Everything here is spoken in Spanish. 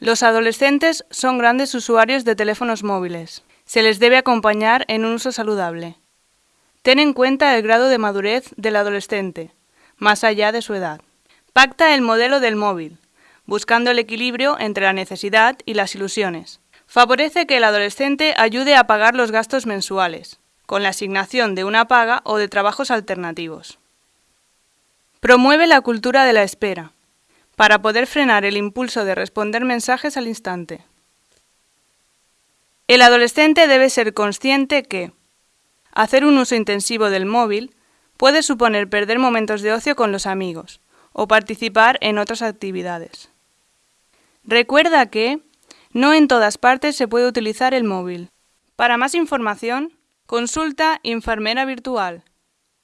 Los adolescentes son grandes usuarios de teléfonos móviles. Se les debe acompañar en un uso saludable. Ten en cuenta el grado de madurez del adolescente, más allá de su edad. Pacta el modelo del móvil, buscando el equilibrio entre la necesidad y las ilusiones. Favorece que el adolescente ayude a pagar los gastos mensuales, con la asignación de una paga o de trabajos alternativos. Promueve la cultura de la espera, para poder frenar el impulso de responder mensajes al instante. El adolescente debe ser consciente que hacer un uso intensivo del móvil puede suponer perder momentos de ocio con los amigos o participar en otras actividades. Recuerda que no en todas partes se puede utilizar el móvil. Para más información, consulta Enfermera Virtual